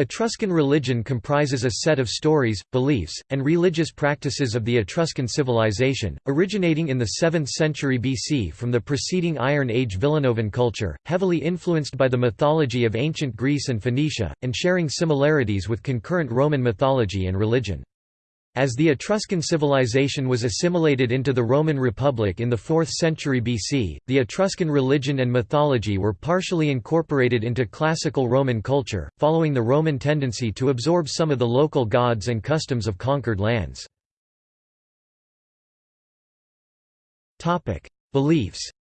Etruscan religion comprises a set of stories, beliefs, and religious practices of the Etruscan civilization, originating in the 7th century BC from the preceding Iron Age Villanovan culture, heavily influenced by the mythology of ancient Greece and Phoenicia, and sharing similarities with concurrent Roman mythology and religion. As the Etruscan civilization was assimilated into the Roman Republic in the 4th century BC, the Etruscan religion and mythology were partially incorporated into classical Roman culture, following the Roman tendency to absorb some of the local gods and customs of conquered lands. Beliefs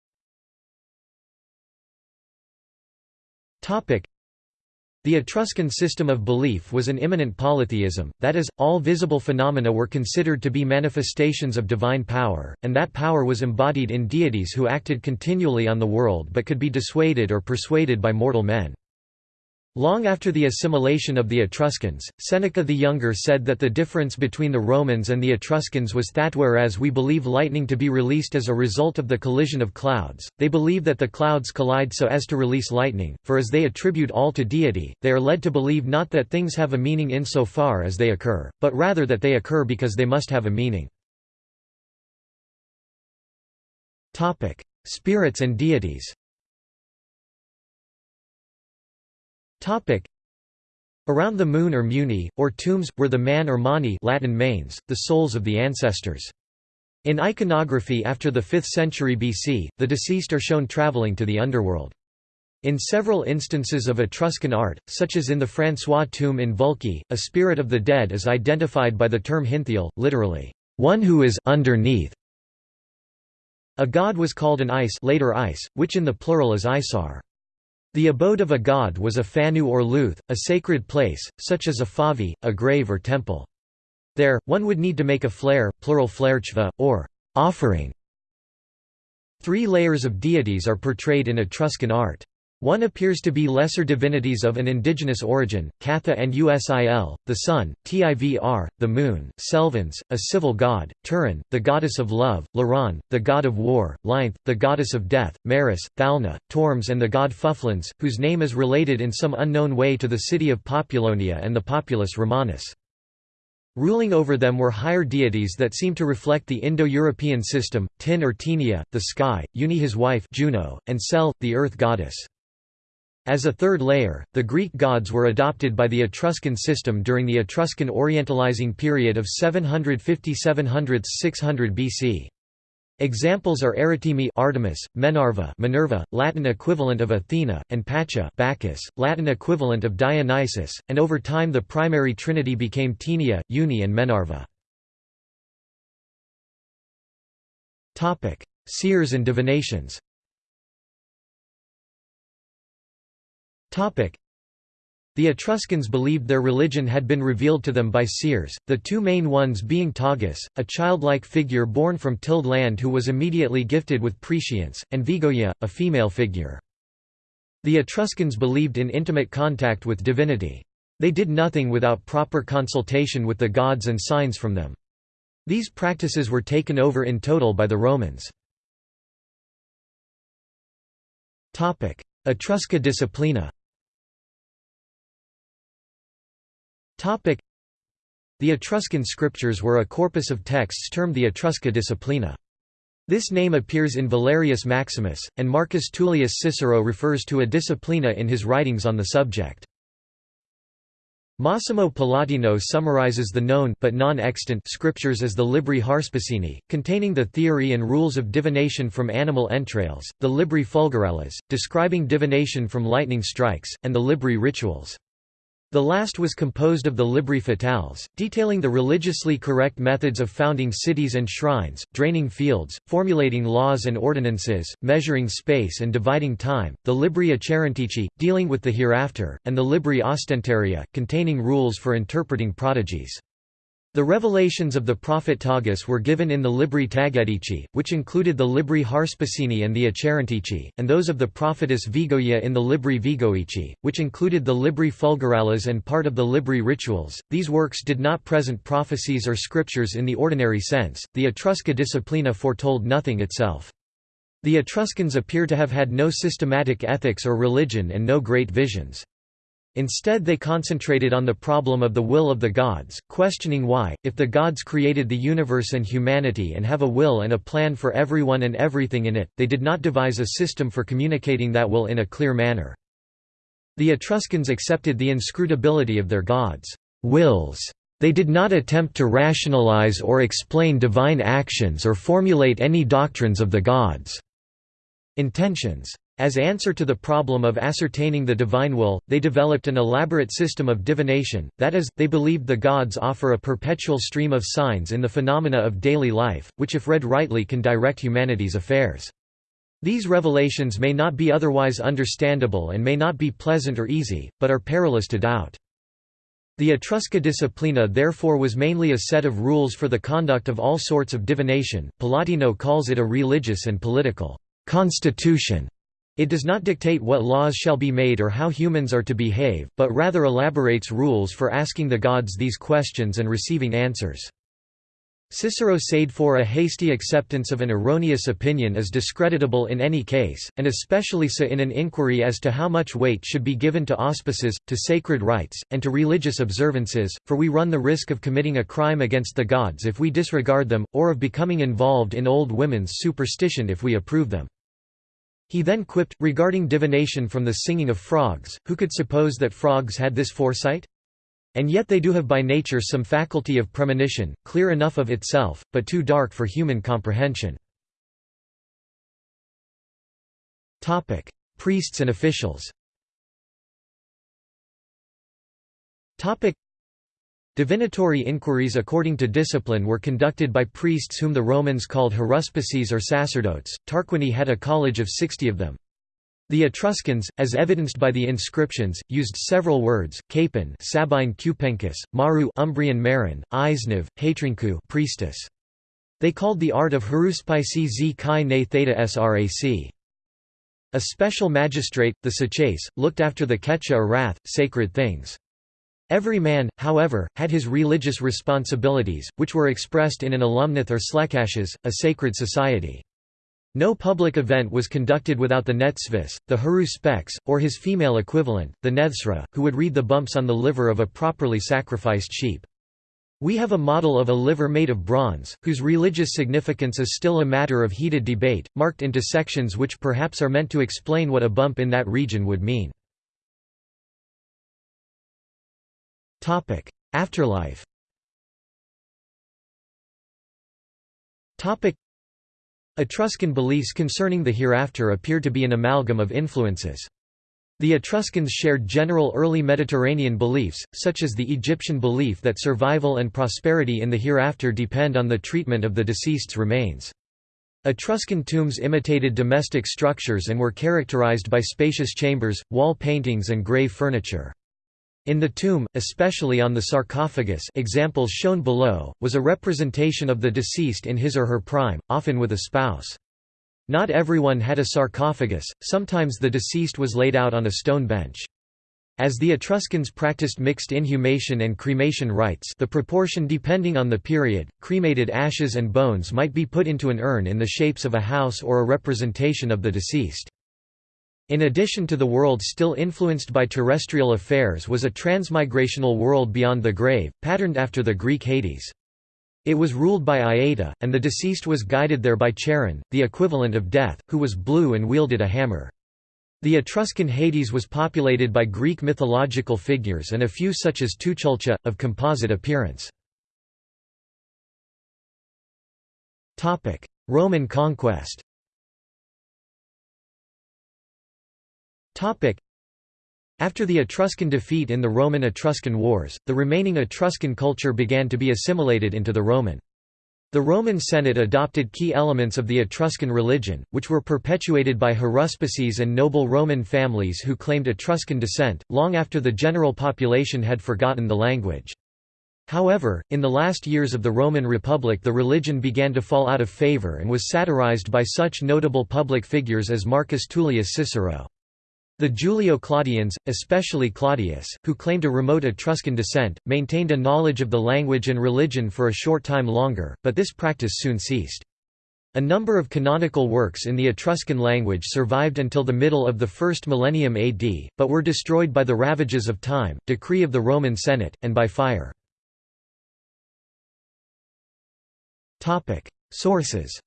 the Etruscan system of belief was an immanent polytheism, that is, all visible phenomena were considered to be manifestations of divine power, and that power was embodied in deities who acted continually on the world but could be dissuaded or persuaded by mortal men. Long after the assimilation of the Etruscans, Seneca the Younger said that the difference between the Romans and the Etruscans was that whereas we believe lightning to be released as a result of the collision of clouds, they believe that the clouds collide so as to release lightning, for as they attribute all to deity, they are led to believe not that things have a meaning insofar as they occur, but rather that they occur because they must have a meaning. Spirits and deities Around the moon or muni, or tombs, were the man or mani Latin manes, the souls of the ancestors. In iconography after the 5th century BC, the deceased are shown traveling to the underworld. In several instances of Etruscan art, such as in the François tomb in Vulci, a spirit of the dead is identified by the term hinthial, literally, one who is underneath. A god was called an ice, later ice which in the plural is aisar. The abode of a god was a fanu or luth, a sacred place, such as a favi, a grave or temple. There, one would need to make a flare, plural flerchva, or offering. Three layers of deities are portrayed in Etruscan art. One appears to be lesser divinities of an indigenous origin, Catha and Usil, the sun, Tivr, the moon, Selvans, a civil god, Turan, the goddess of love, Laran, the god of war, Leinth, the goddess of death, Maris, Thalna, Turms and the god Fufluns, whose name is related in some unknown way to the city of Populonia and the populus Romanus. Ruling over them were higher deities that seem to reflect the Indo-European system, Tin or Tinia, the sky, Uni his wife Juno, and Cel, the earth goddess. As a third layer, the Greek gods were adopted by the Etruscan system during the Etruscan Orientalizing period of 750–700–600 BC. Examples are Aritimi Artemis, Menrva Minerva, Latin equivalent of Athena, and Pacha Bacchus, Latin equivalent of Dionysus, and over time the primary trinity became Tinia, Uni and Menrva. Seers and divinations The Etruscans believed their religion had been revealed to them by seers, the two main ones being Tages, a childlike figure born from tilled land who was immediately gifted with prescience, and Vegoia, a female figure. The Etruscans believed in intimate contact with divinity. They did nothing without proper consultation with the gods and signs from them. These practices were taken over in total by the Romans. Etrusca disciplina The Etruscan scriptures were a corpus of texts termed the Etrusca Disciplina. This name appears in Valerius Maximus, and Marcus Tullius Cicero refers to a disciplina in his writings on the subject. Massimo Pallottino summarizes the known but non-extant scriptures as the Libri Haruspicini, containing the theory and rules of divination from animal entrails, the Libri Fulgurales, describing divination from lightning strikes, and the Libri Rituals. The last was composed of the Libri Fatales, detailing the religiously correct methods of founding cities and shrines, draining fields, formulating laws and ordinances, measuring space and dividing time, the Libri Acherontici, dealing with the hereafter, and the Libri Ostentaria, containing rules for interpreting prodigies. The revelations of the prophet Tages were given in the Libri Tagetici, which included the Libri Haruspicini and the Acherontici, and those of the prophetess Vegoia in the Libri Vegoici, which included the Libri Fulgurales and part of the Libri Rituals. These works did not present prophecies or scriptures in the ordinary sense, the Etrusca Disciplina foretold nothing itself. The Etruscans appear to have had no systematic ethics or religion and no great visions. Instead they concentrated on the problem of the will of the gods, questioning why, if the gods created the universe and humanity and have a will and a plan for everyone and everything in it, they did not devise a system for communicating that will in a clear manner. The Etruscans accepted the inscrutability of their gods' wills. They did not attempt to rationalize or explain divine actions or formulate any doctrines of the gods' intentions. As answer to the problem of ascertaining the divine will, they developed an elaborate system of divination, that is, they believed the gods offer a perpetual stream of signs in the phenomena of daily life, which if read rightly can direct humanity's affairs. These revelations may not be otherwise understandable and may not be pleasant or easy, but are perilous to doubt. The Etrusca disciplina therefore was mainly a set of rules for the conduct of all sorts of divination, Pallottino calls it a religious and political constitution. It does not dictate what laws shall be made or how humans are to behave, but rather elaborates rules for asking the gods these questions and receiving answers. Cicero said for a hasty acceptance of an erroneous opinion is discreditable in any case, and especially so in an inquiry as to how much weight should be given to auspices, to sacred rites, and to religious observances, for we run the risk of committing a crime against the gods if we disregard them, or of becoming involved in old women's superstition if we approve them. He then quipped, regarding divination from the singing of frogs, who could suppose that frogs had this foresight? And yet they do have by nature some faculty of premonition, clear enough of itself, but too dark for human comprehension. Priests and officials Divinatory inquiries according to discipline were conducted by priests whom the Romans called haruspices or sacerdotes. Tarquinia had a college of sixty of them. The Etruscans, as evidenced by the inscriptions, used several words: capon, Sabine cupencus, maru, Umbrian marin, Eisnev, hatrencu, priestess. They called the art of haruspice z chi ne theta srac. A special magistrate, the cechase, looked after the cecha or wrath, sacred things. Every man, however, had his religious responsibilities, which were expressed in an alumnathe or slecaches, a sacred society. No public event was conducted without the netsvis, the haruspex, or his female equivalent, the nethsra, who would read the bumps on the liver of a properly sacrificed sheep. We have a model of a liver made of bronze, whose religious significance is still a matter of heated debate, marked into sections which perhaps are meant to explain what a bump in that region would mean. Topic: Afterlife. Topic: Etruscan beliefs concerning the hereafter appear to be an amalgam of influences. The Etruscans shared general early Mediterranean beliefs, such as the Egyptian belief that survival and prosperity in the hereafter depend on the treatment of the deceased's remains. Etruscan tombs imitated domestic structures and were characterized by spacious chambers, wall paintings and grave furniture. In the tomb, especially on the sarcophagus examples shown below, was a representation of the deceased in his or her prime, often with a spouse. Not everyone had a sarcophagus, sometimes the deceased was laid out on a stone bench. As the Etruscans practiced mixed inhumation and cremation rites the proportion depending on the period, cremated ashes and bones might be put into an urn in the shapes of a house or a representation of the deceased. In addition to the world still influenced by terrestrial affairs was a transmigrational world beyond the grave, patterned after the Greek Hades. It was ruled by Aita, and the deceased was guided there by Charun, the equivalent of death, who was blue and wielded a hammer. The Etruscan Hades was populated by Greek mythological figures and a few such as Tuchulcha, of composite appearance. Roman conquest After the Etruscan defeat in the Roman-Etruscan Wars, the remaining Etruscan culture began to be assimilated into the Roman. The Roman Senate adopted key elements of the Etruscan religion, which were perpetuated by haruspices and noble Roman families who claimed Etruscan descent, long after the general population had forgotten the language. However, in the last years of the Roman Republic the religion began to fall out of favor and was satirized by such notable public figures as Marcus Tullius Cicero. The Julio-Claudians, especially Claudius, who claimed a remote Etruscan descent, maintained a knowledge of the language and religion for a short time longer, but this practice soon ceased. A number of canonical works in the Etruscan language survived until the middle of the first millennium AD, but were destroyed by the ravages of time, decree of the Roman Senate, and by fire. Sources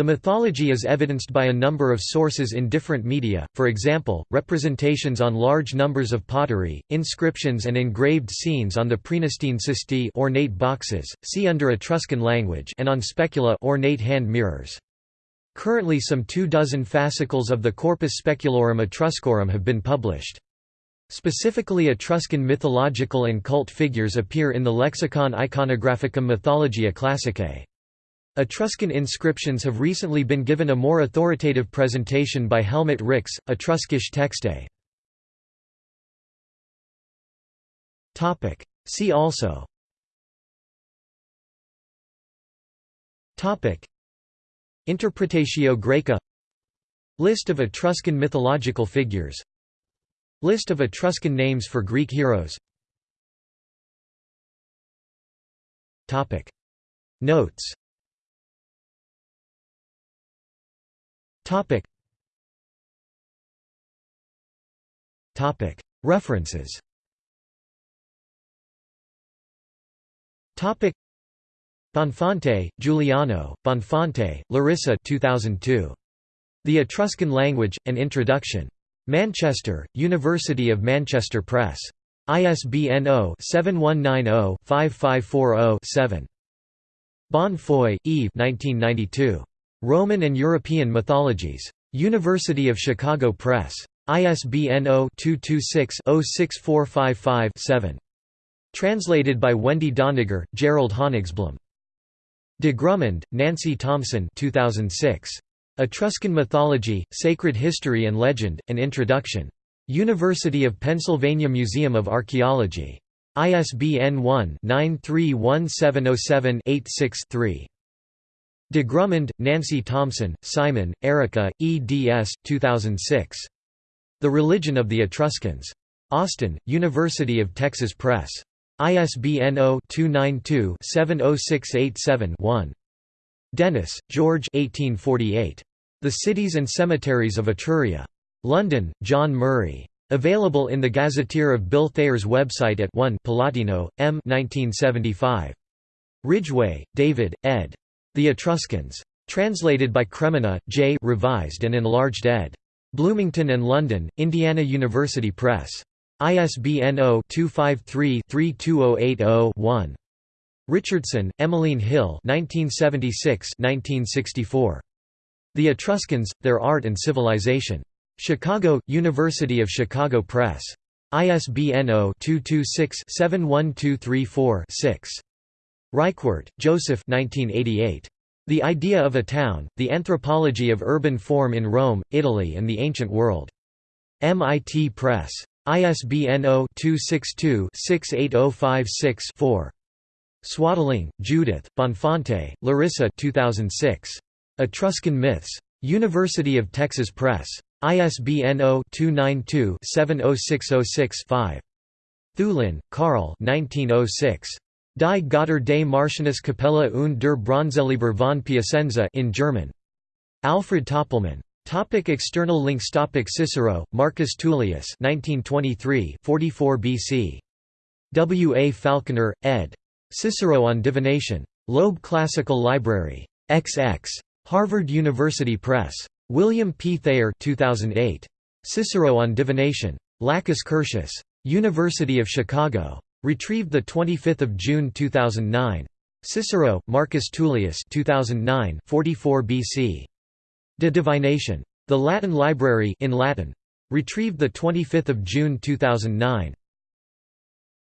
the mythology is evidenced by a number of sources in different media, for example, representations on large numbers of pottery, inscriptions and engraved scenes on the Praenestine cistae ornate boxes, see under Etruscan language and on specula ornate hand mirrors. Currently some two dozen fascicles of the Corpus Speculorum Etruscorum have been published. Specifically Etruscan mythological and cult figures appear in the Lexicon Iconographicum Mythologiae Classicae. Etruscan inscriptions have recently been given a more authoritative presentation by Helmut Rix, Etruskische Texte. See also. Interpretatio Graeca List of Etruscan mythological figures. List of Etruscan names for Greek heroes. Notes References. Bonfante, Giuliano, Bonfante, Larissa 2002. The Etruscan Language, An Introduction. Manchester, University of Manchester Press. ISBN 0-7190-5540-7. Bonnefoy, Yves 1992. Roman and European Mythologies. University of Chicago Press. ISBN 0-226-06455-7. Translated by Wendy Doniger, Gerald Honigsblum. De Grummond, Nancy Thompson 2006. Etruscan Mythology, Sacred History and Legend, An Introduction. University of Pennsylvania Museum of Archaeology. ISBN 1-931707-86-3. De Grummond, Nancy Thompson, Simon, Erika, eds. 2006. The Religion of the Etruscans. Austin, University of Texas Press. ISBN 0-292-70687-1. Dennis, George 1848. The Cities and Cemeteries of Etruria. London, John Murray. Available in the Gazetteer of Bill Thayer's website at 1 Pallottino, M 1975. Ridgway, David, ed. The Etruscans. Translated by Cremona, J. Revised and enlarged ed. Bloomington and London, Indiana University Press. ISBN 0-253-32080-1. Richardson, Emmeline Hill 1976–1964. The Etruscans, Their Art and Civilization. Chicago, University of Chicago Press. ISBN 0-226-71234-6. Rykwert, Joseph 1988. The Idea of a Town, The Anthropology of Urban Form in Rome, Italy and the Ancient World. MIT Press. ISBN 0-262-68056-4. Swaddling, Judith, Bonfante, Larissa 2006. Etruscan Myths. University of Texas Press. ISBN 0-292-70606-5. Thulin, Carl 1906. Die Götter des Martianus Capella und der Bronzeleber von Piacenza in German. Alfred Töpelmann. Topic external links Topic Cicero, Marcus Tullius 1923 44 BC. W. A. Falconer, ed. Cicero on Divination. Loeb Classical Library. XX. Harvard University Press. William P. Thayer 2008. Cicero on Divination. Lacus Curtius. University of Chicago. Retrieved 25 June 2009. Cicero, Marcus Tullius 2009 44 BC. De Divination. The Latin Library in Latin. Retrieved 25 June 2009.